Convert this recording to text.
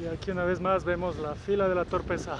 Y aquí una vez más vemos la fila de la torpeza.